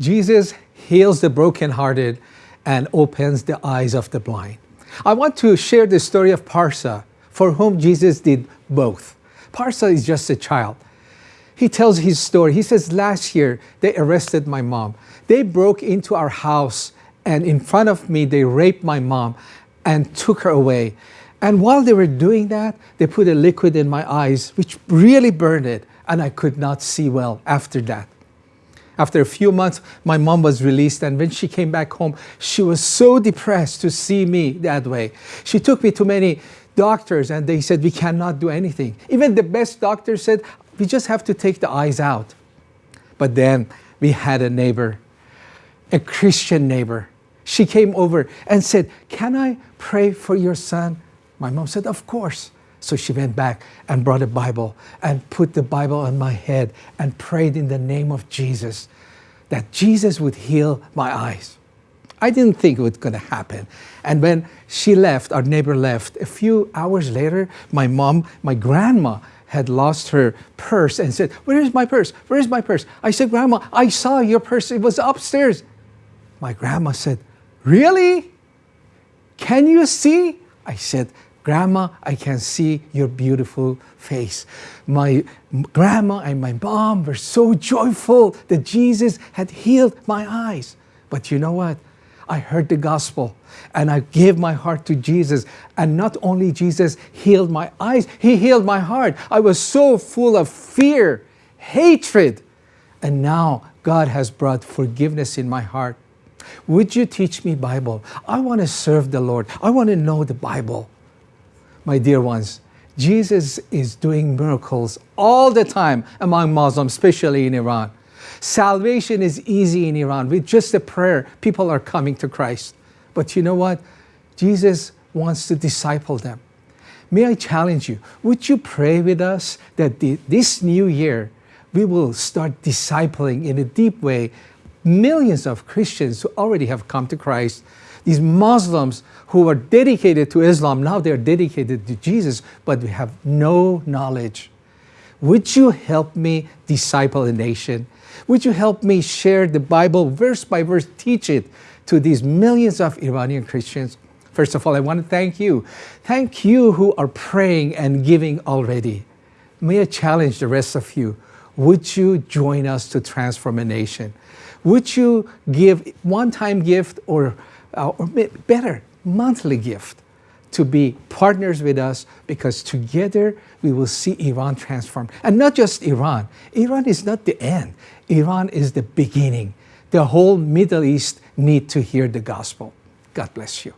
Jesus heals the brokenhearted and opens the eyes of the blind. I want to share the story of Parsa, for whom Jesus did both. Parsa is just a child. He tells his story. He says, last year, they arrested my mom. They broke into our house and in front of me, they raped my mom and took her away. And while they were doing that, they put a liquid in my eyes, which really burned it, and I could not see well after that. After a few months, my mom was released, and when she came back home, she was so depressed to see me that way. She took me to many doctors, and they said, we cannot do anything. Even the best doctor said, we just have to take the eyes out. But then we had a neighbor, a Christian neighbor. She came over and said, can I pray for your son? My mom said, of course. So she went back and brought a Bible and put the Bible on my head and prayed in the name of Jesus that Jesus would heal my eyes. I didn't think it was going to happen. And when she left, our neighbor left, a few hours later, my mom, my grandma, had lost her purse and said, where is my purse? Where is my purse? I said, Grandma, I saw your purse. It was upstairs. My grandma said, really? Can you see? I said, Grandma, I can see your beautiful face. My grandma and my mom were so joyful that Jesus had healed my eyes. But you know what? I heard the gospel and I gave my heart to Jesus. And not only Jesus healed my eyes, He healed my heart. I was so full of fear, hatred. And now God has brought forgiveness in my heart. Would you teach me Bible? I want to serve the Lord. I want to know the Bible my dear ones, Jesus is doing miracles all the time among Muslims, especially in Iran. Salvation is easy in Iran. With just a prayer, people are coming to Christ. But you know what? Jesus wants to disciple them. May I challenge you, would you pray with us that the, this new year, we will start discipling in a deep way millions of Christians who already have come to Christ these Muslims who were dedicated to Islam, now they're dedicated to Jesus, but we have no knowledge. Would you help me disciple a nation? Would you help me share the Bible verse by verse, teach it to these millions of Iranian Christians? First of all, I want to thank you. Thank you who are praying and giving already. May I challenge the rest of you. Would you join us to transform a nation? Would you give one-time gift or uh, or better, monthly gift to be partners with us because together we will see Iran transform. And not just Iran. Iran is not the end. Iran is the beginning. The whole Middle East need to hear the gospel. God bless you.